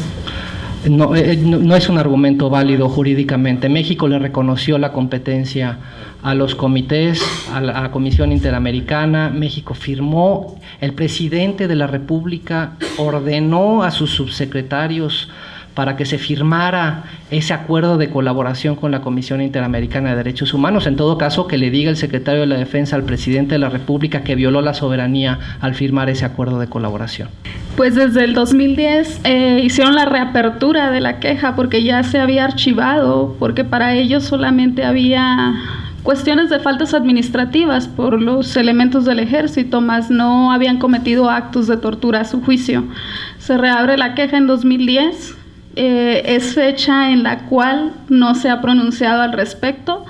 no, eh, no, no, es un argumento válido jurídicamente. México le reconoció la competencia a los comités, a la, a la, Comisión Interamericana. México firmó, el presidente de la República ordenó a sus subsecretarios para que se firmara ese acuerdo de colaboración con la Comisión Interamericana de Derechos Humanos. En todo caso, que le diga el secretario de la Defensa al presidente de la República que violó la soberanía al firmar ese acuerdo de colaboración. Pues desde el 2010 eh, hicieron la reapertura de la queja porque ya se había archivado, porque para ellos solamente había cuestiones de faltas administrativas por los elementos del ejército, más no habían cometido actos de tortura a su juicio. Se reabre la queja en 2010 eh, es fecha en la cual no se ha pronunciado al respecto.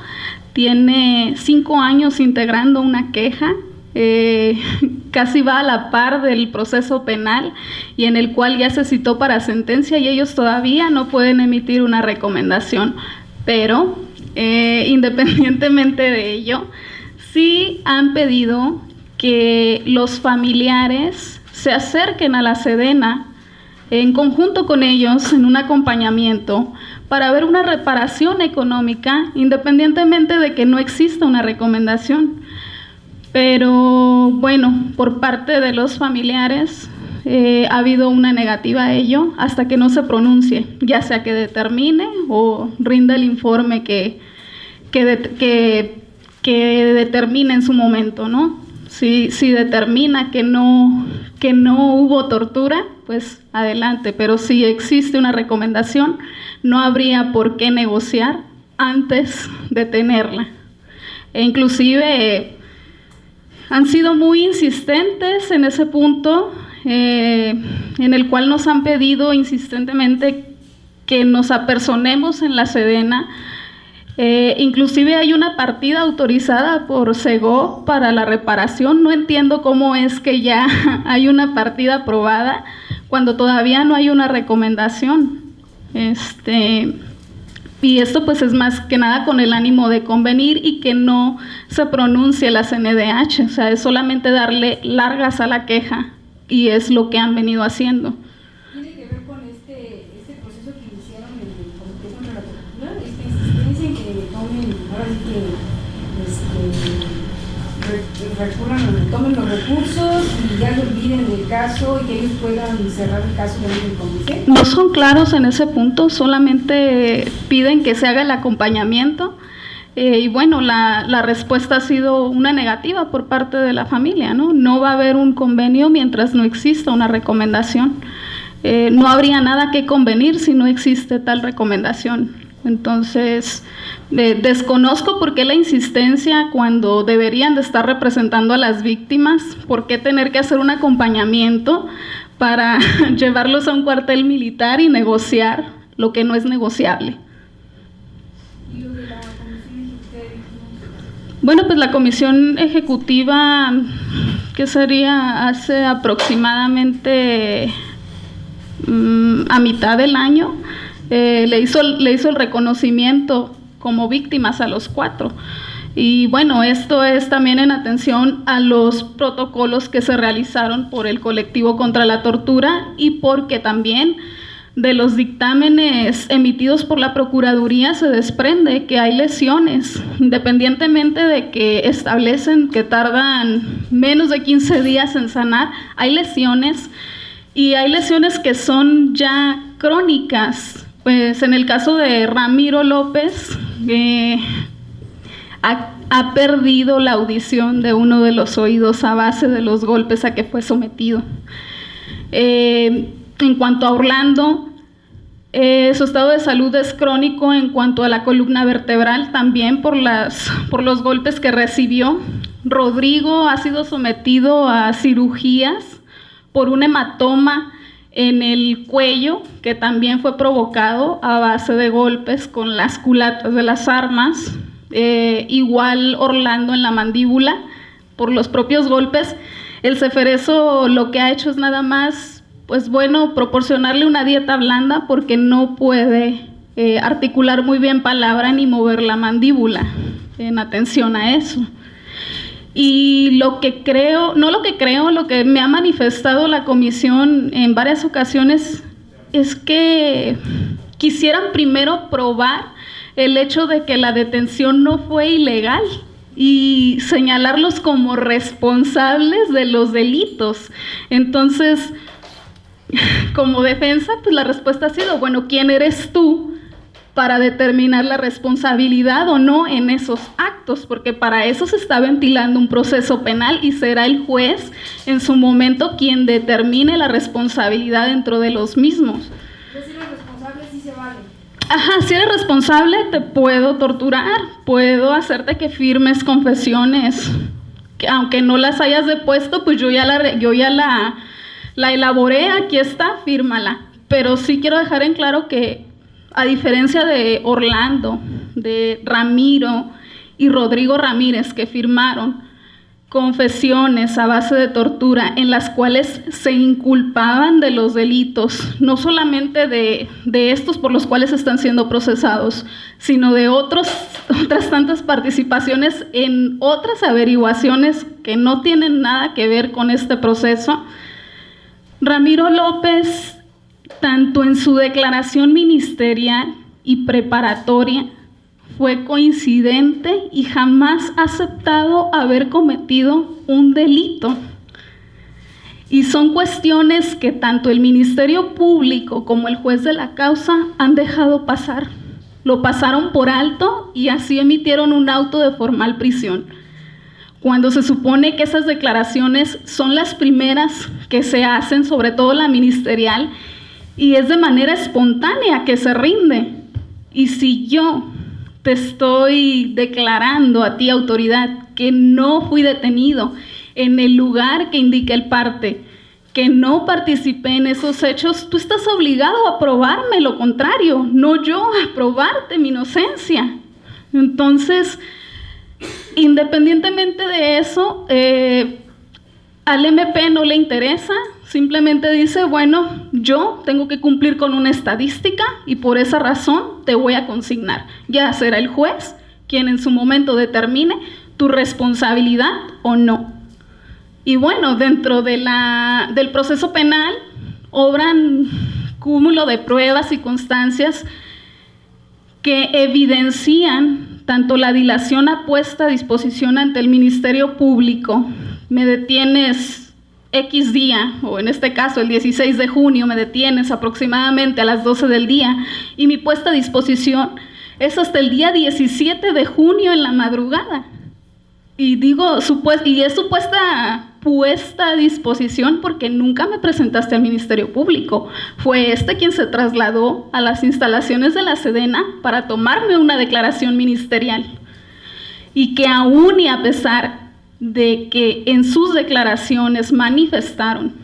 Tiene cinco años integrando una queja, eh, casi va a la par del proceso penal y en el cual ya se citó para sentencia y ellos todavía no pueden emitir una recomendación. Pero, eh, independientemente de ello, sí han pedido que los familiares se acerquen a la Sedena en conjunto con ellos en un acompañamiento para ver una reparación económica independientemente de que no exista una recomendación. Pero bueno, por parte de los familiares eh, ha habido una negativa a ello hasta que no se pronuncie, ya sea que determine o rinda el informe que, que, que, que determine en su momento, ¿no? Si, si determina que no, que no hubo tortura, pues adelante, pero si existe una recomendación, no habría por qué negociar antes de tenerla. E inclusive eh, han sido muy insistentes en ese punto, eh, en el cual nos han pedido insistentemente que nos apersonemos en la Sedena eh, inclusive hay una partida autorizada por SEGO para la reparación. No entiendo cómo es que ya hay una partida aprobada cuando todavía no hay una recomendación. Este, y esto pues es más que nada con el ánimo de convenir y que no se pronuncie la CNDH. O sea, es solamente darle largas a la queja y es lo que han venido haciendo. Recurran, los recursos y ya lo olviden caso y ellos puedan cerrar el caso? No son claros en ese punto, solamente piden que se haga el acompañamiento. Eh, y bueno, la, la, respuesta ha sido una negativa por parte de la familia, ¿no? No va a haber un convenio mientras no exista una recomendación. Eh, no habría nada que convenir si no existe tal recomendación. Entonces, desconozco por qué la insistencia cuando deberían de estar representando a las víctimas, por qué tener que hacer un acompañamiento para llevarlos a un cuartel militar y negociar lo que no es negociable. Bueno, pues la comisión ejecutiva, que sería hace aproximadamente mmm, a mitad del año, eh, le, hizo, le hizo el reconocimiento como víctimas a los cuatro. Y bueno, esto es también en atención a los protocolos que se realizaron por el colectivo contra la tortura y porque también de los dictámenes emitidos por la Procuraduría se desprende que hay lesiones, independientemente de que establecen que tardan menos de 15 días en sanar, hay lesiones y hay lesiones que son ya crónicas, pues en el caso de Ramiro López, eh, ha, perdido la audición de uno de los oídos a base de los golpes a que fue sometido. Eh, en cuanto a Orlando, eh, su estado de salud es crónico en cuanto a la columna vertebral, también por, las, por los golpes que recibió. Rodrigo ha sido sometido a cirugías por un hematoma en el cuello, que también fue provocado a base de golpes con las culatas de las armas, eh, igual Orlando en la mandíbula, por los propios golpes. El ceferezo lo que ha hecho es nada más, pues bueno, proporcionarle una dieta blanda porque no puede eh, articular muy bien palabra ni mover la mandíbula, en atención a eso. Y lo que creo, no lo que creo, lo que me ha manifestado la comisión en varias ocasiones es que quisieran primero probar el hecho de que la detención no fue ilegal y señalarlos como responsables de los delitos. Entonces, como defensa, pues la respuesta ha sido, bueno, ¿quién eres tú para determinar la responsabilidad o no en esos actos? Porque para eso se está ventilando un proceso penal y será el juez en su momento quien determine la responsabilidad dentro de los mismos. Ajá, si eres responsable te puedo torturar, puedo hacerte que firmes confesiones, que aunque no las hayas depuesto, pues yo ya la, yo ya la, la elaboré, aquí está, fírmala. Pero sí quiero dejar en claro que a diferencia de Orlando, de Ramiro y Rodrigo Ramírez que firmaron, confesiones a base de tortura en las cuales se inculpaban de los delitos, no solamente de, estos por los cuales están siendo procesados, sino de otros, otras tantas participaciones en otras averiguaciones que no tienen nada que ver con este proceso. Ramiro López, tanto en su declaración ministerial y preparatoria, fue coincidente y jamás aceptado haber cometido un delito. Y son cuestiones que tanto el Ministerio Público como el juez de la causa han dejado pasar. Lo pasaron por alto y así emitieron un auto de formal prisión. Cuando se supone que esas declaraciones son las primeras que se hacen, sobre todo la ministerial, y es de manera espontánea que se rinde. Y si yo te estoy declarando a ti, autoridad, que no fui detenido en el lugar que indica el parte, que no participé en esos hechos, tú estás obligado a probarme lo contrario, no yo a probarte mi inocencia. Entonces, independientemente de eso, eh, al MP no le interesa, simplemente dice, bueno, yo tengo que cumplir con una estadística y por esa razón te voy a consignar. Ya será el juez quien en su momento determine tu responsabilidad o no. Y bueno, dentro del proceso penal obran cúmulo de pruebas y constancias que evidencian tanto la dilación apuesta a disposición ante el Ministerio Público me detienes X día, o en este caso el 16 de junio, me detienes aproximadamente a las 12 del día y mi puesta a disposición es hasta el día 17 de junio en la madrugada. Y digo, y es supuesta puesta a disposición porque nunca me presentaste al Ministerio Público. Fue este quien se trasladó a las instalaciones de la Sedena para tomarme una declaración ministerial. Y que aún y a pesar de que en sus declaraciones manifestaron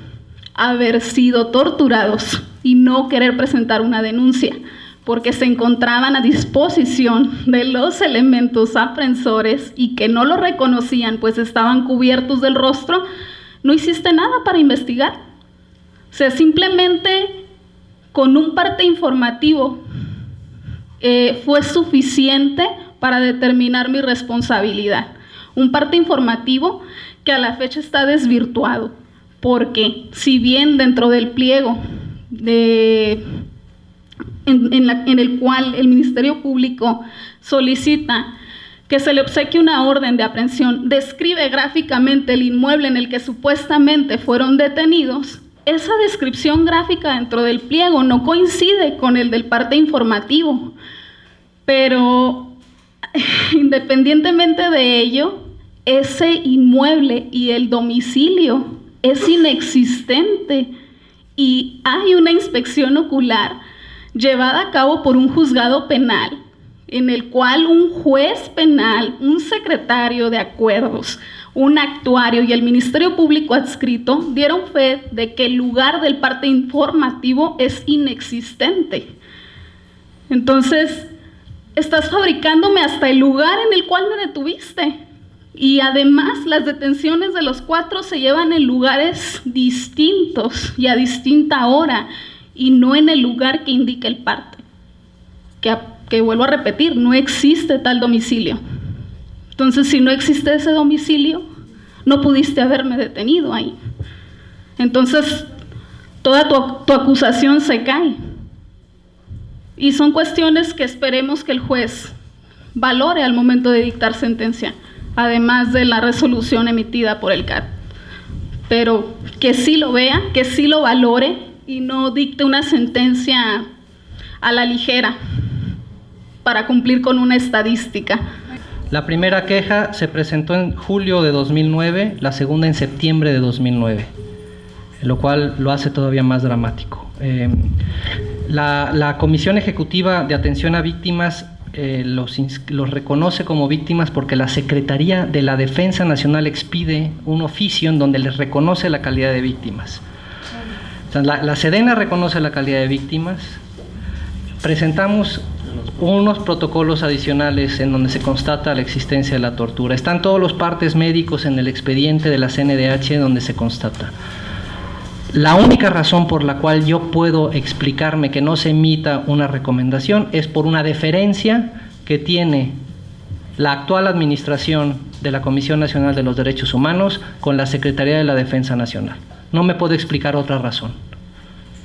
haber sido torturados y no querer presentar una denuncia porque se encontraban a disposición de los elementos aprensores y que no lo reconocían pues estaban cubiertos del rostro, no hiciste nada para investigar. O sea, simplemente con un parte informativo eh, fue suficiente para determinar mi responsabilidad un parte informativo que a la fecha está desvirtuado, porque si bien dentro del pliego en, el cual el Ministerio Público solicita que se le obsequie una orden de aprehensión, describe gráficamente el inmueble en el que supuestamente fueron detenidos, esa descripción gráfica dentro del pliego no coincide con el del parte informativo, pero independientemente de ello, ese inmueble y el domicilio es inexistente y hay una inspección ocular llevada a cabo por un juzgado penal en el cual un juez penal, un secretario de acuerdos, un actuario y el Ministerio Público adscrito dieron fe de que el lugar del parte informativo es inexistente. Entonces, estás fabricándome hasta el lugar en el cual me detuviste. Y además las detenciones de los cuatro se llevan en lugares distintos y a distinta hora y no en el lugar que indica el parte. Que, que vuelvo a repetir, no existe tal domicilio. Entonces, si no existe ese domicilio, no pudiste haberme detenido ahí. Entonces, toda tu, tu acusación se cae. Y son cuestiones que esperemos que el juez valore al momento de dictar sentencia, además de la resolución emitida por el CAT. Pero que sí lo vea, que sí lo valore y no dicte una sentencia a la ligera para cumplir con una estadística. La primera queja se presentó en julio de 2009, la segunda en septiembre de 2009, lo cual lo hace todavía más dramático. La, la, Comisión Ejecutiva de Atención a Víctimas eh, los, reconoce como víctimas porque la Secretaría de la Defensa Nacional expide un oficio en donde les reconoce la calidad de víctimas. La, la Sedena reconoce la calidad de víctimas. Presentamos unos protocolos adicionales en donde se constata la existencia de la tortura. Están todos los partes médicos en el expediente de la CNDH donde se constata. La única razón por la cual yo puedo explicarme que no se emita una recomendación es por una deferencia que tiene la actual administración de la Comisión Nacional de los Derechos Humanos con la Secretaría de la Defensa Nacional. No me puedo explicar otra razón.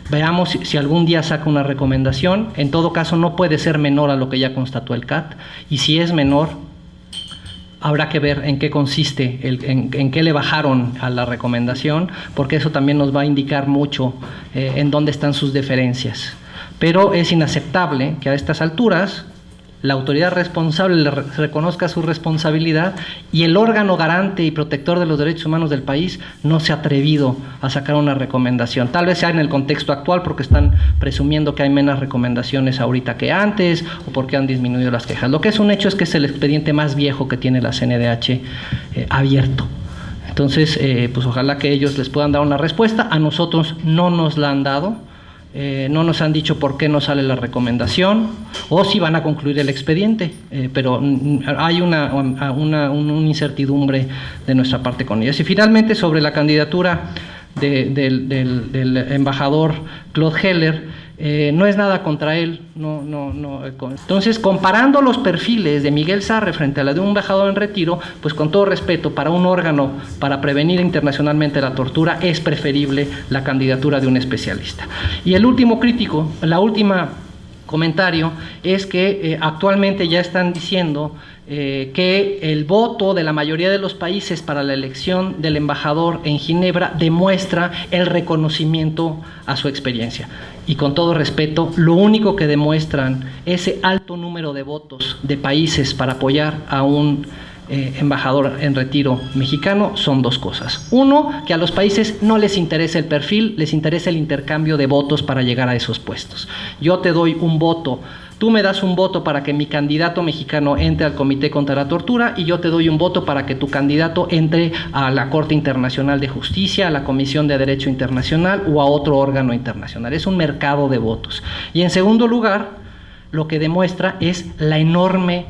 Veamos si, algún día saca una recomendación. En todo caso, no puede ser menor a lo que ya constató el CAT. Y si es menor, habrá que ver en qué consiste, el, en, qué le bajaron a la recomendación, porque eso también nos va a indicar mucho eh, en dónde están sus deferencias. Pero es inaceptable que a estas alturas la autoridad responsable le reconozca su responsabilidad y el órgano garante y protector de los derechos humanos del país no se ha atrevido a sacar una recomendación. Tal vez sea en el contexto actual porque están presumiendo que hay menos recomendaciones ahorita que antes o porque han disminuido las quejas. Lo que es un hecho es que es el expediente más viejo que tiene la CNDH eh, abierto. Entonces, eh, pues ojalá que ellos les puedan dar una respuesta. A nosotros no nos la han dado. Eh, no nos han dicho por qué no sale la recomendación o si van a concluir el expediente, eh, pero hay una, una, una, incertidumbre de nuestra parte con ellos. Y finalmente, sobre la candidatura de, del, del, del, embajador Claude Heller, eh, no es nada contra él. No, no, no. Entonces, comparando los perfiles de Miguel Sarre frente a la de un embajador en retiro, pues con todo respeto, para un órgano para prevenir internacionalmente la tortura es preferible la candidatura de un especialista. Y el último crítico, la última comentario es que eh, actualmente ya están diciendo eh, que el voto de la mayoría de los países para la elección del embajador en Ginebra demuestra el reconocimiento a su experiencia. Y con todo respeto, lo único que demuestran ese alto número de votos de países para apoyar a un eh, embajador en retiro mexicano son dos cosas. Uno, que a los países no les interesa el perfil, les interesa el intercambio de votos para llegar a esos puestos. Yo te doy un voto Tú me das un voto para que mi candidato mexicano entre al Comité contra la Tortura y yo te doy un voto para que tu candidato entre a la Corte Internacional de Justicia, a la Comisión de Derecho Internacional o a otro órgano internacional. Es un mercado de votos. Y en segundo lugar, lo que demuestra es la enorme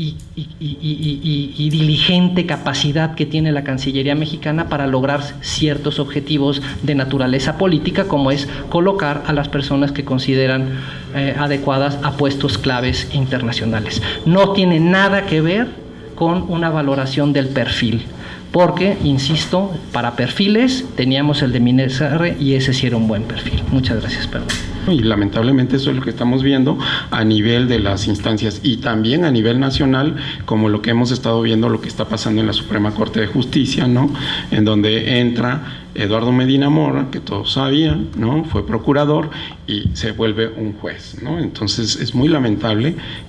y, diligente capacidad que tiene la Cancillería mexicana para lograr ciertos objetivos de naturaleza política, como es colocar a las personas que consideran eh, adecuadas a puestos claves internacionales. No tiene nada que ver con una valoración del perfil porque, insisto, para perfiles teníamos el de Minesarre y ese sí era un buen perfil. Muchas gracias, perdón. Y lamentablemente eso es lo que estamos viendo a nivel de las instancias y también a nivel nacional, como lo que hemos estado viendo, lo que está pasando en la Suprema Corte de Justicia, ¿no? En donde entra Eduardo Medina Mora, que todos sabían, ¿no? Fue procurador y se vuelve un juez, ¿no? Entonces es muy lamentable que